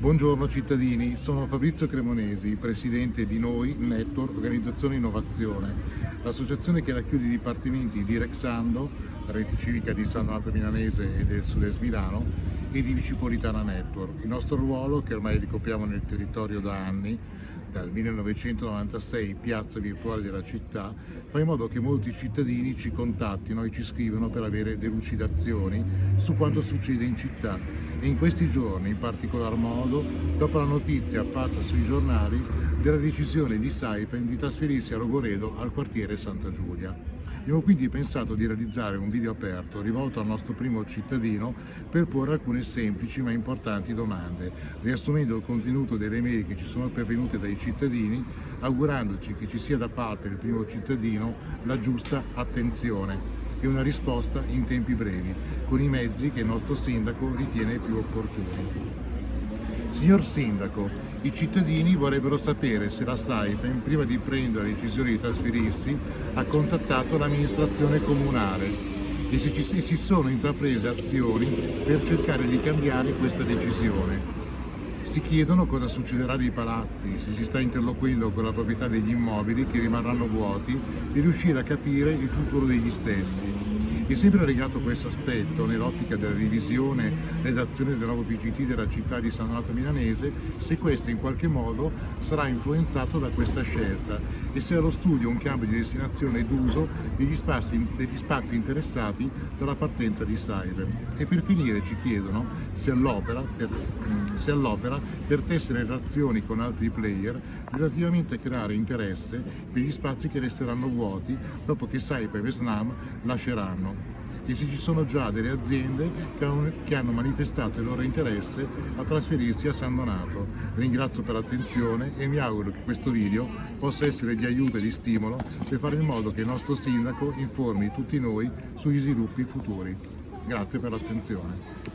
Buongiorno cittadini, sono Fabrizio Cremonesi, presidente di Noi Network Organizzazione Innovazione, l'associazione che racchiude i dipartimenti di Rexando, la rete civica di San Donato Milanese e del Sud-Est Milano e di Vicipolitana Network. Il nostro ruolo, che ormai ricopriamo nel territorio da anni, dal 1996 piazza virtuale della città, fa in modo che molti cittadini ci contattino e ci scrivono per avere delucidazioni su quanto succede in città. E in questi giorni in particolar modo dopo la notizia apparsa sui giornali della decisione di Saipem di trasferirsi a Rogoredo al quartiere Santa Giulia. Abbiamo quindi pensato di realizzare un video aperto rivolto al nostro primo cittadino per porre alcune semplici ma importanti domande, riassumendo il contenuto delle mail che ci sono pervenute dai cittadini, augurandoci che ci sia da parte del primo cittadino la giusta attenzione e una risposta in tempi brevi, con i mezzi che il nostro sindaco ritiene più opportuni. Signor Sindaco, i cittadini vorrebbero sapere se la Saipem, prima di prendere la decisione di trasferirsi, ha contattato l'amministrazione comunale e se ci, si sono intraprese azioni per cercare di cambiare questa decisione. Si chiedono cosa succederà dei palazzi, se si sta interloquendo con la proprietà degli immobili che rimarranno vuoti e riuscire a capire il futuro degli stessi. E sempre legato questo aspetto, nell'ottica della revisione redazione del nuovo PGT della città di San Donato Milanese, se questo in qualche modo sarà influenzato da questa scelta e se allo studio un cambio di destinazione d'uso degli spazi, degli spazi interessati dalla partenza di Cyber. E per finire ci chiedono se all'opera per, se all'opera per tessere relazioni con altri player relativamente a creare interesse per gli spazi che resteranno vuoti dopo che Cyber e Snam lasceranno e se ci sono già delle aziende che hanno manifestato il loro interesse a trasferirsi a San Donato. Ringrazio per l'attenzione e mi auguro che questo video possa essere di aiuto e di stimolo per fare in modo che il nostro sindaco informi tutti noi sugli sviluppi futuri. Grazie per l'attenzione.